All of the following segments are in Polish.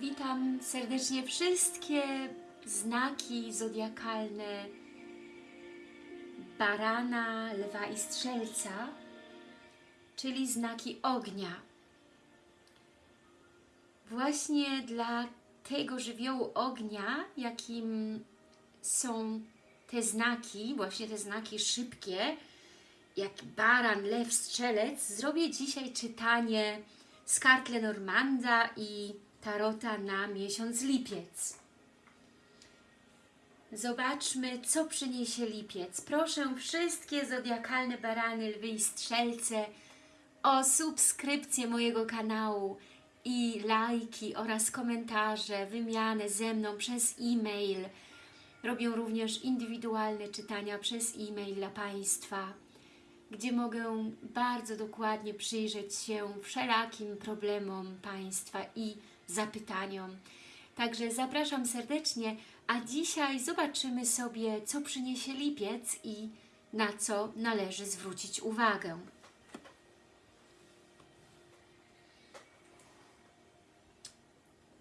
Witam serdecznie wszystkie znaki zodiakalne barana, lwa i strzelca, czyli znaki ognia. Właśnie dla tego żywiołu ognia, jakim są te znaki, właśnie te znaki szybkie, jak baran, lew, strzelec, zrobię dzisiaj czytanie z kart Lenormanda i Tarota na miesiąc lipiec. Zobaczmy, co przyniesie lipiec. Proszę wszystkie zodiakalne barany, lwy i strzelce o subskrypcję mojego kanału i lajki oraz komentarze, wymianę ze mną przez e-mail. Robię również indywidualne czytania przez e-mail dla Państwa, gdzie mogę bardzo dokładnie przyjrzeć się wszelakim problemom Państwa i zapytaniom. Także zapraszam serdecznie, a dzisiaj zobaczymy sobie, co przyniesie lipiec i na co należy zwrócić uwagę.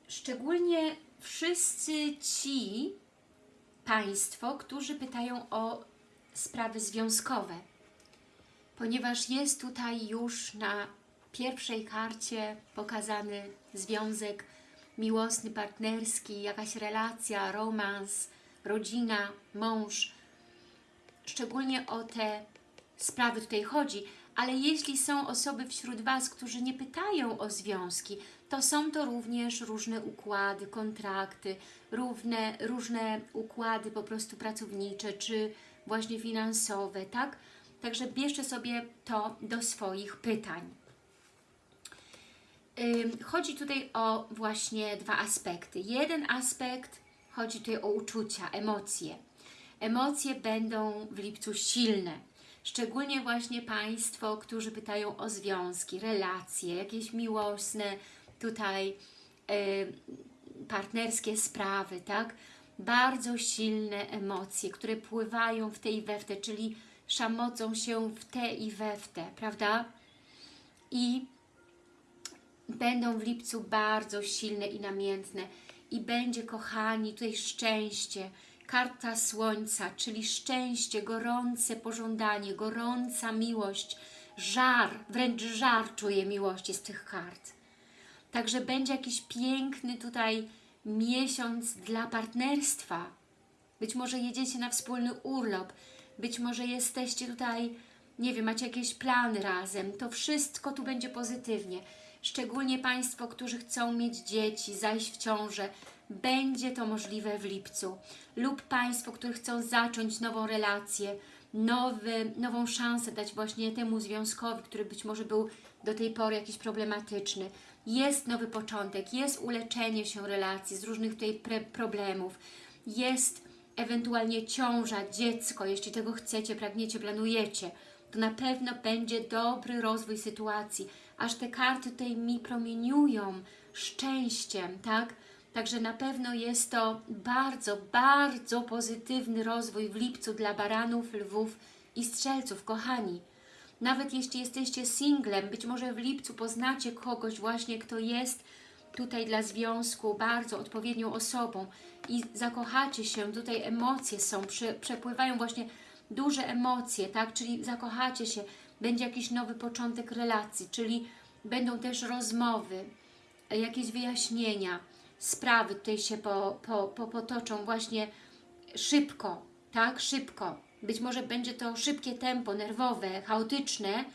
Szczególnie wszyscy ci Państwo, którzy pytają o sprawy związkowe, ponieważ jest tutaj już na pierwszej karcie pokazany związek miłosny, partnerski, jakaś relacja, romans, rodzina, mąż. Szczególnie o te sprawy tutaj chodzi, ale jeśli są osoby wśród Was, którzy nie pytają o związki, to są to również różne układy, kontrakty, równe, różne układy po prostu pracownicze, czy właśnie finansowe, tak? Także bierzcie sobie to do swoich pytań. Chodzi tutaj o właśnie dwa aspekty. Jeden aspekt chodzi tutaj o uczucia, emocje. Emocje będą w lipcu silne. Szczególnie właśnie Państwo, którzy pytają o związki, relacje, jakieś miłosne, tutaj partnerskie sprawy, tak? Bardzo silne emocje, które pływają w te i we w te, czyli szamocą się w te i we w te, prawda? I będą w lipcu bardzo silne i namiętne i będzie, kochani, tutaj szczęście, karta słońca, czyli szczęście, gorące pożądanie, gorąca miłość, żar, wręcz żar czuję miłości z tych kart. Także będzie jakiś piękny tutaj miesiąc dla partnerstwa. Być może jedziecie na wspólny urlop, być może jesteście tutaj, nie wiem, macie jakieś plany razem. To wszystko tu będzie pozytywnie szczególnie Państwo, którzy chcą mieć dzieci, zajść w ciążę, będzie to możliwe w lipcu. Lub Państwo, którzy chcą zacząć nową relację, nowy, nową szansę dać właśnie temu związkowi, który być może był do tej pory jakiś problematyczny. Jest nowy początek, jest uleczenie się relacji z różnych tutaj problemów, jest ewentualnie ciąża, dziecko, jeśli tego chcecie, pragniecie, planujecie, to na pewno będzie dobry rozwój sytuacji, aż te karty tutaj mi promieniują szczęściem, tak? Także na pewno jest to bardzo, bardzo pozytywny rozwój w lipcu dla baranów, lwów i strzelców, kochani. Nawet jeśli jesteście singlem, być może w lipcu poznacie kogoś właśnie, kto jest tutaj dla związku bardzo odpowiednią osobą i zakochacie się, tutaj emocje są, prze, przepływają właśnie duże emocje, tak? Czyli zakochacie się, będzie jakiś nowy początek relacji, czyli będą też rozmowy, jakieś wyjaśnienia, sprawy tutaj się po, po, po, potoczą właśnie szybko, tak? Szybko. Być może będzie to szybkie tempo, nerwowe, chaotyczne,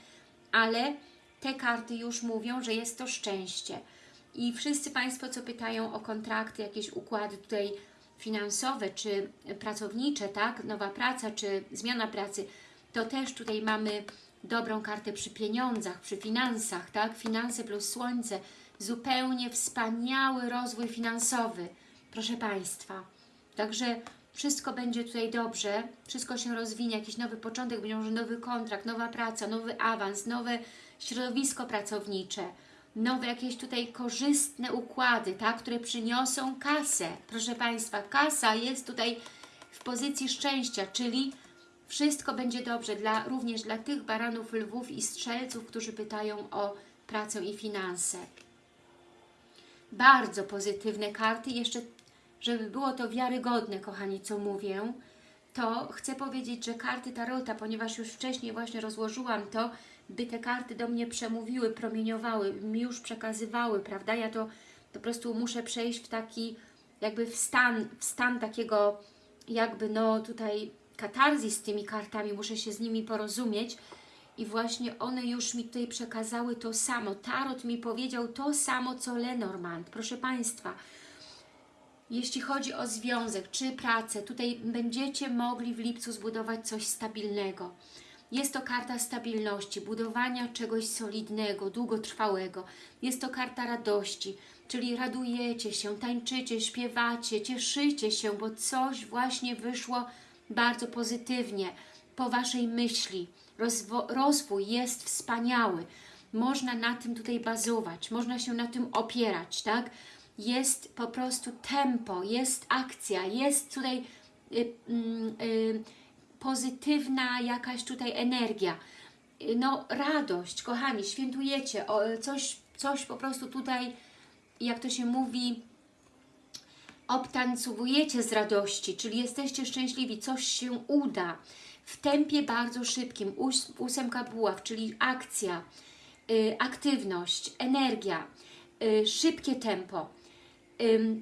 ale te karty już mówią, że jest to szczęście. I wszyscy Państwo, co pytają o kontrakty, jakieś układy tutaj finansowe, czy pracownicze, tak? Nowa praca, czy zmiana pracy, to też tutaj mamy dobrą kartę przy pieniądzach, przy finansach, tak? Finanse plus słońce, zupełnie wspaniały rozwój finansowy, proszę Państwa. Także wszystko będzie tutaj dobrze, wszystko się rozwinie, jakiś nowy początek, będzie może nowy kontrakt, nowa praca, nowy awans, nowe środowisko pracownicze, nowe jakieś tutaj korzystne układy, tak, które przyniosą kasę. Proszę Państwa, kasa jest tutaj w pozycji szczęścia, czyli wszystko będzie dobrze dla, również dla tych baranów, lwów i strzelców, którzy pytają o pracę i finanse. Bardzo pozytywne karty. Jeszcze, żeby było to wiarygodne, kochani, co mówię, to chcę powiedzieć, że karty Tarota, ponieważ już wcześniej właśnie rozłożyłam to, by te karty do mnie przemówiły, promieniowały, mi już przekazywały, prawda? Ja to po prostu muszę przejść w taki, jakby w stan, w stan takiego, jakby no tutaj katarzis z tymi kartami, muszę się z nimi porozumieć i właśnie one już mi tutaj przekazały to samo. Tarot mi powiedział to samo, co Lenormand. Proszę Państwa, jeśli chodzi o związek czy pracę, tutaj będziecie mogli w lipcu zbudować coś stabilnego. Jest to karta stabilności, budowania czegoś solidnego, długotrwałego. Jest to karta radości, czyli radujecie się, tańczycie, śpiewacie, cieszycie się, bo coś właśnie wyszło bardzo pozytywnie po Waszej myśli. Rozwo rozwój jest wspaniały. Można na tym tutaj bazować, można się na tym opierać, tak? Jest po prostu tempo, jest akcja, jest tutaj y, y, y, pozytywna jakaś tutaj energia. No radość, kochani, świętujecie, o, coś, coś po prostu tutaj, jak to się mówi, obtancowujecie z radości, czyli jesteście szczęśliwi, coś się uda w tempie bardzo szybkim, Ós ósemka buław, czyli akcja, y, aktywność, energia, y, szybkie tempo.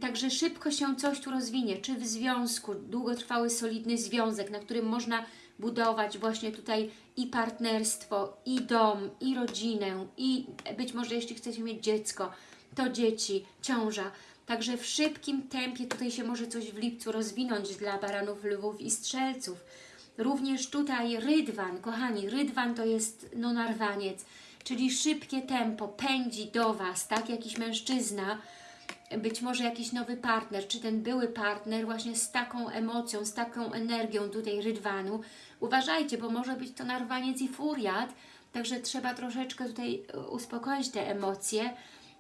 Także szybko się coś tu rozwinie, czy w związku, długotrwały, solidny związek, na którym można budować właśnie tutaj i partnerstwo, i dom, i rodzinę, i być może jeśli chcecie mieć dziecko, to dzieci, ciąża. Także w szybkim tempie tutaj się może coś w lipcu rozwinąć dla baranów, lwów i strzelców. Również tutaj rydwan, kochani, rydwan to jest no narwaniec, czyli szybkie tempo pędzi do Was, tak, jakiś mężczyzna, być może jakiś nowy partner, czy ten były partner właśnie z taką emocją, z taką energią tutaj rydwanu. Uważajcie, bo może być to narwaniec i furiat, także trzeba troszeczkę tutaj e, uspokoić te emocje.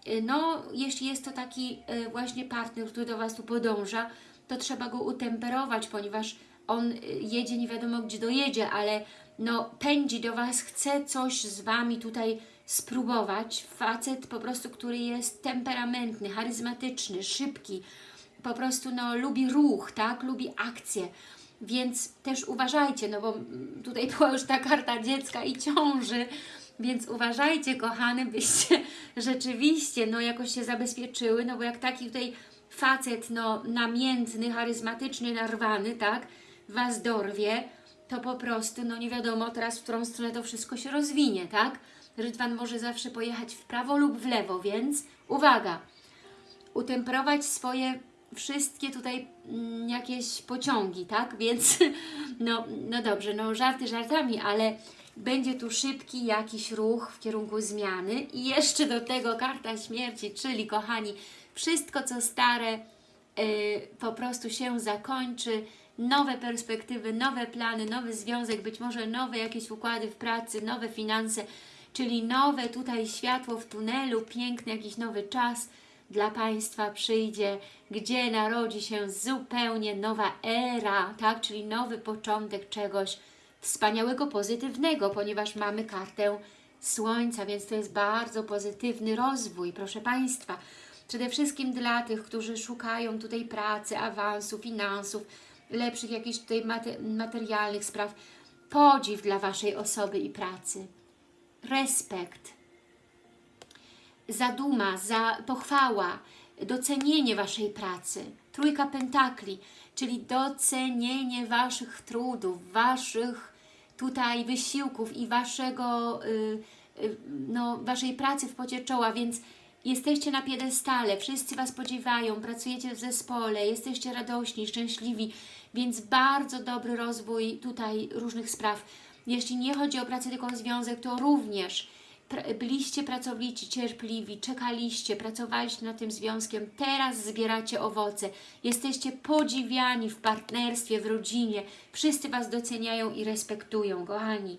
E, No, jeśli jest to taki e, właśnie partner, który do Was tu podąża, to trzeba go utemperować, ponieważ on jedzie nie wiadomo gdzie dojedzie, ale no pędzi do Was, chce coś z Wami tutaj spróbować. Facet po prostu, który jest temperamentny, charyzmatyczny, szybki, po prostu no lubi ruch, tak, lubi akcję. Więc też uważajcie, no bo tutaj była już ta karta dziecka i ciąży, więc uważajcie, kochany, byście rzeczywiście no jakoś się zabezpieczyły, no bo jak taki tutaj facet no namiętny, charyzmatyczny, narwany, tak, Was dorwie, to po prostu, no nie wiadomo teraz, w którą stronę to wszystko się rozwinie, tak? Rydwan może zawsze pojechać w prawo lub w lewo, więc uwaga, utemperować swoje wszystkie tutaj mm, jakieś pociągi, tak? Więc no, no dobrze, no żarty żartami, ale będzie tu szybki jakiś ruch w kierunku zmiany. I jeszcze do tego karta śmierci, czyli kochani, wszystko co stare y, po prostu się zakończy, nowe perspektywy, nowe plany, nowy związek, być może nowe jakieś układy w pracy, nowe finanse, czyli nowe tutaj światło w tunelu, piękny jakiś nowy czas dla Państwa przyjdzie, gdzie narodzi się zupełnie nowa era, tak, czyli nowy początek czegoś wspaniałego, pozytywnego, ponieważ mamy kartę Słońca, więc to jest bardzo pozytywny rozwój, proszę Państwa. Przede wszystkim dla tych, którzy szukają tutaj pracy, awansu, finansów, lepszych jakichś tutaj materialnych spraw. Podziw dla Waszej osoby i pracy. Respekt. Zaduma, za pochwała, docenienie Waszej pracy. Trójka pentakli, czyli docenienie Waszych trudów, Waszych tutaj wysiłków i Waszego, y, y, no, Waszej pracy w pocie czoła, więc jesteście na piedestale, wszyscy Was podziewają, pracujecie w zespole, jesteście radośni, szczęśliwi, więc bardzo dobry rozwój tutaj różnych spraw. Jeśli nie chodzi o pracę, tylko o związek, to również byliście pracowici, cierpliwi, czekaliście, pracowaliście nad tym związkiem, teraz zbieracie owoce, jesteście podziwiani w partnerstwie, w rodzinie, wszyscy Was doceniają i respektują, kochani.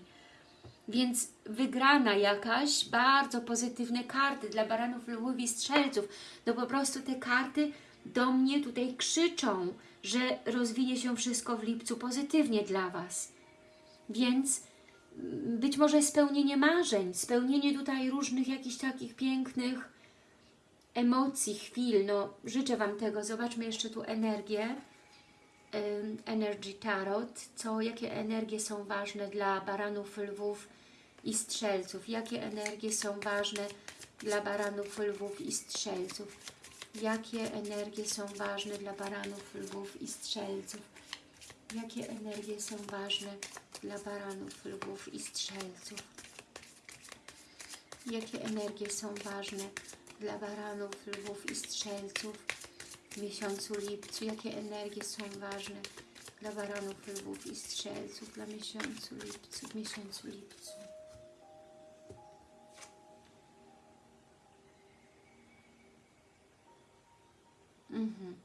Więc wygrana jakaś, bardzo pozytywne karty dla baranów, lwów i strzelców. No po prostu te karty do mnie tutaj krzyczą, że rozwinie się wszystko w lipcu pozytywnie dla Was. Więc mm, być może spełnienie marzeń, spełnienie tutaj różnych jakichś takich pięknych emocji, chwil, no życzę Wam tego. Zobaczmy jeszcze tu energię. Energy Tarot. Co, jakie energie są ważne dla baranów, lwów i strzelców? Jakie energie są ważne dla baranów, lwów i strzelców? Jakie energie są ważne dla baranów, lwów i strzelców? Jakie energie są ważne dla baranów, lwów i strzelców? Jakie energie są ważne dla baranów, lwów i strzelców w miesiącu lipcu? Jakie energie są ważne dla baranów, lwów i strzelców dla miesiącu lipcu, w miesiącu lipcu? Mhm.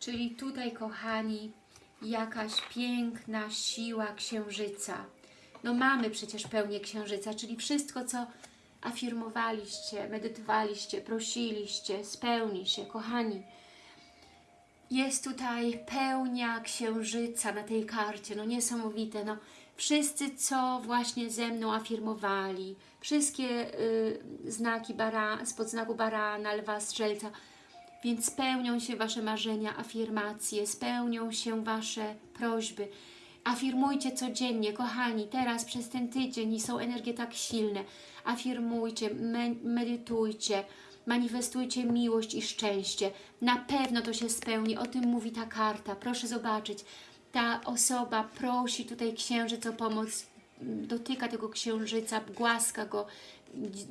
Czyli tutaj, kochani, jakaś piękna siła księżyca. No mamy przecież pełnię księżyca, czyli wszystko, co afirmowaliście, medytowaliście, prosiliście, spełni się, kochani. Jest tutaj pełnia księżyca na tej karcie, no niesamowite, no wszyscy, co właśnie ze mną afirmowali, wszystkie y, znaki bara, spod znaku barana, lwa, strzelca, więc spełnią się Wasze marzenia, afirmacje, spełnią się Wasze prośby. Afirmujcie codziennie, kochani, teraz przez ten tydzień są energie tak silne. Afirmujcie, me medytujcie, manifestujcie miłość i szczęście. Na pewno to się spełni, o tym mówi ta karta. Proszę zobaczyć, ta osoba prosi tutaj księżyc o pomoc, dotyka tego księżyca, głaska go,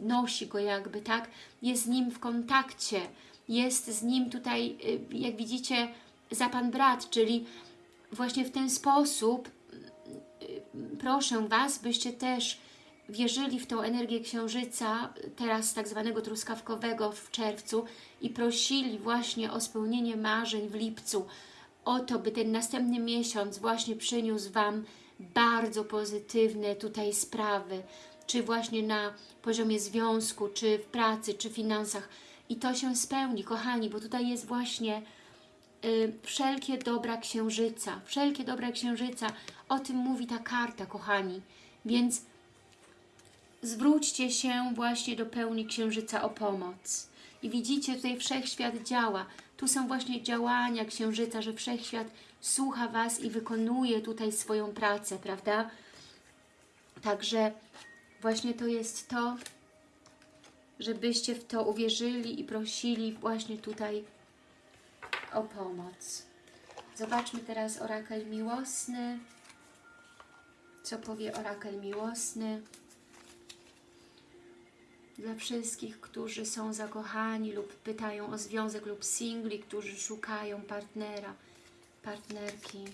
nosi go jakby, tak? Jest z nim w kontakcie, jest z nim tutaj, y, jak widzicie, za Pan brat, czyli właśnie w ten sposób y, proszę Was, byście też wierzyli w tą energię księżyca, teraz tak zwanego truskawkowego w czerwcu i prosili właśnie o spełnienie marzeń w lipcu, o to, by ten następny miesiąc właśnie przyniósł Wam bardzo pozytywne tutaj sprawy, czy właśnie na poziomie związku, czy w pracy, czy finansach. I to się spełni, kochani, bo tutaj jest właśnie y, wszelkie dobra księżyca, wszelkie dobra księżyca, o tym mówi ta karta, kochani. Więc zwróćcie się właśnie do pełni księżyca o pomoc. I widzicie, tutaj wszechświat działa. Tu są właśnie działania księżyca, że wszechświat słucha Was i wykonuje tutaj swoją pracę, prawda? Także właśnie to jest to, żebyście w to uwierzyli i prosili właśnie tutaj o pomoc. Zobaczmy teraz orakel miłosny. Co powie orakel miłosny? Dla wszystkich, którzy są zakochani lub pytają o związek lub singli, którzy szukają partnera, partnerki.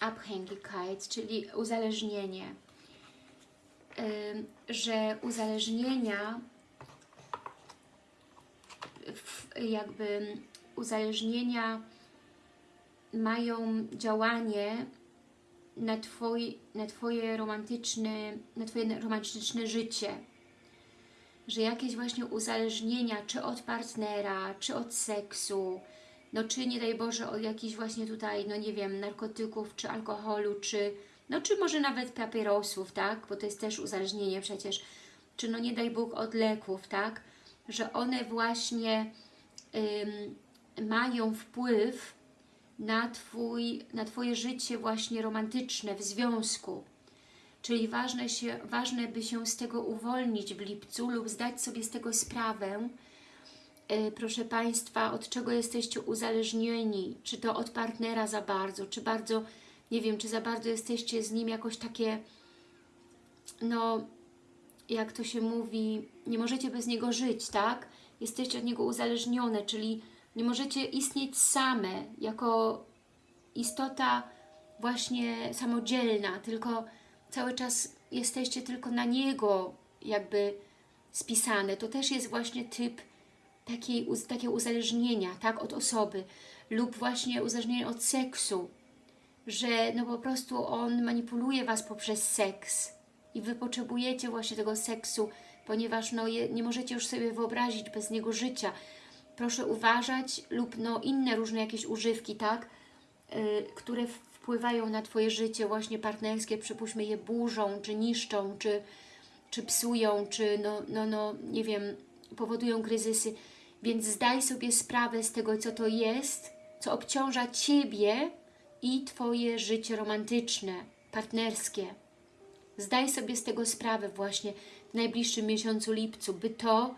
Abhängigkeit, czyli uzależnienie. Że uzależnienia jakby uzależnienia mają działanie na, twoi, na Twoje romantyczne, na Twoje romantyczne życie. Że jakieś właśnie uzależnienia, czy od partnera, czy od seksu, no czy nie daj Boże od jakichś właśnie tutaj, no nie wiem, narkotyków, czy alkoholu, czy no czy może nawet papierosów, tak, bo to jest też uzależnienie przecież, czy no nie daj Bóg od leków, tak, że one właśnie ym, mają wpływ na, twój, na Twoje życie właśnie romantyczne w związku. Czyli ważne, się, ważne by się z tego uwolnić w lipcu lub zdać sobie z tego sprawę, proszę Państwa, od czego jesteście uzależnieni, czy to od partnera za bardzo, czy bardzo, nie wiem, czy za bardzo jesteście z nim jakoś takie, no, jak to się mówi, nie możecie bez niego żyć, tak? Jesteście od niego uzależnione, czyli nie możecie istnieć same, jako istota właśnie samodzielna, tylko cały czas jesteście tylko na niego jakby spisane. To też jest właśnie typ takiej, takiego uzależnienia, tak, od osoby lub właśnie uzależnienie od seksu, że no po prostu on manipuluje Was poprzez seks, i Wy potrzebujecie właśnie tego seksu, ponieważ no, je, nie możecie już sobie wyobrazić bez niego życia. Proszę uważać lub no, inne różne jakieś używki, tak? Yy, które wpływają na Twoje życie właśnie partnerskie, przypuśćmy je burzą, czy niszczą, czy, czy psują, czy no, no, no, nie wiem, powodują kryzysy. Więc zdaj sobie sprawę z tego, co to jest, co obciąża Ciebie i Twoje życie romantyczne, partnerskie. Zdaj sobie z tego sprawę właśnie w najbliższym miesiącu lipcu, by to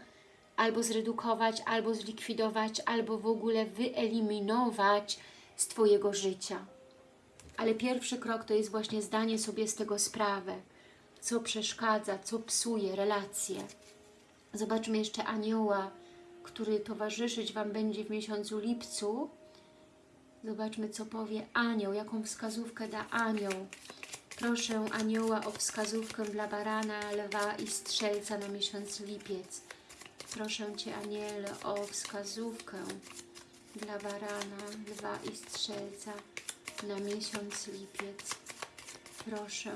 albo zredukować, albo zlikwidować, albo w ogóle wyeliminować z Twojego życia. Ale pierwszy krok to jest właśnie zdanie sobie z tego sprawę, co przeszkadza, co psuje relacje. Zobaczmy jeszcze anioła, który towarzyszyć Wam będzie w miesiącu lipcu. Zobaczmy, co powie anioł, jaką wskazówkę da anioł. Proszę anioła o wskazówkę dla barana, lwa i strzelca na miesiąc lipiec. Proszę Cię, aniele, o wskazówkę dla barana, lwa i strzelca na miesiąc lipiec. Proszę.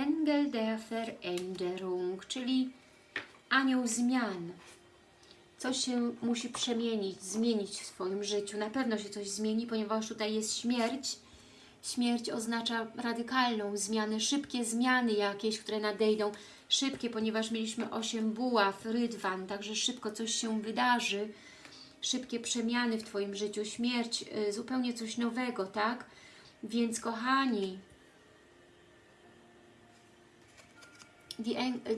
Engel der Veränderung, czyli anioł zmian. Coś się musi przemienić, zmienić w swoim życiu. Na pewno się coś zmieni, ponieważ tutaj jest śmierć. Śmierć oznacza radykalną zmianę, szybkie zmiany jakieś, które nadejdą. Szybkie, ponieważ mieliśmy 8 buław, rydwan, także szybko coś się wydarzy. Szybkie przemiany w Twoim życiu, śmierć, y, zupełnie coś nowego, tak? Więc kochani,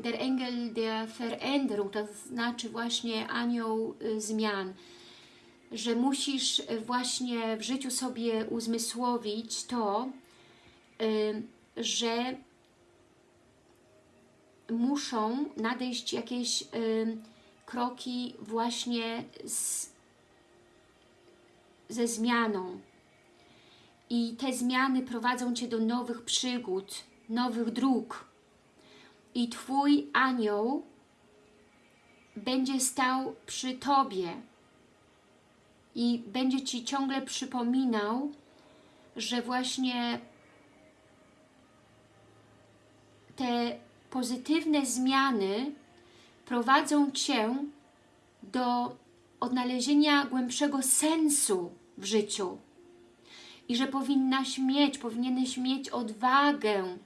der Engel der Veränderung, to znaczy właśnie anioł y, zmian, że musisz y, właśnie w życiu sobie uzmysłowić to, y, że muszą nadejść jakieś kroki właśnie z, ze zmianą. I te zmiany prowadzą Cię do nowych przygód, nowych dróg, i Twój anioł będzie stał przy Tobie i będzie Ci ciągle przypominał, że właśnie te pozytywne zmiany prowadzą Cię do odnalezienia głębszego sensu w życiu i że powinnaś mieć, powinieneś mieć odwagę,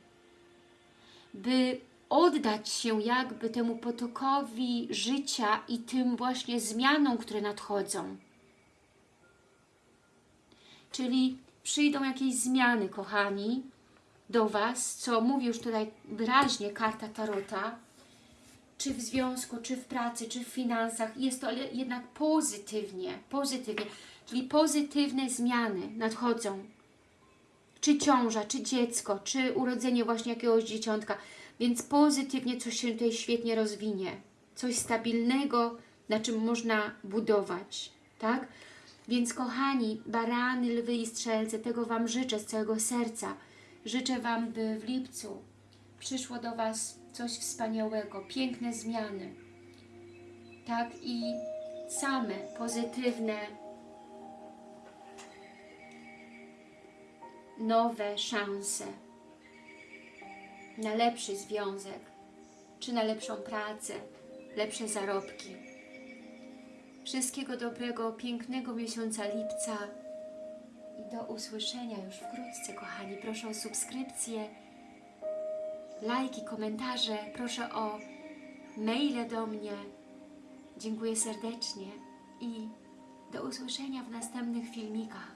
by oddać się jakby temu potokowi życia i tym właśnie zmianom, które nadchodzą. Czyli przyjdą jakieś zmiany, kochani, do Was, co mówi już tutaj wyraźnie karta Tarota, czy w związku, czy w pracy, czy w finansach, jest to jednak pozytywnie, pozytywnie, czyli pozytywne zmiany nadchodzą. Czy ciąża, czy dziecko, czy urodzenie właśnie jakiegoś dzieciątka, więc pozytywnie coś się tutaj świetnie rozwinie. Coś stabilnego, na czym można budować, tak? Więc kochani, barany, lwy i strzelce, tego Wam życzę z całego serca. Życzę Wam, by w lipcu przyszło do Was coś wspaniałego, piękne zmiany, tak? I same pozytywne, nowe szanse na lepszy związek, czy na lepszą pracę, lepsze zarobki. Wszystkiego dobrego, pięknego miesiąca lipca i do usłyszenia już wkrótce, kochani. Proszę o subskrypcję, lajki, komentarze, proszę o maile do mnie. Dziękuję serdecznie i do usłyszenia w następnych filmikach.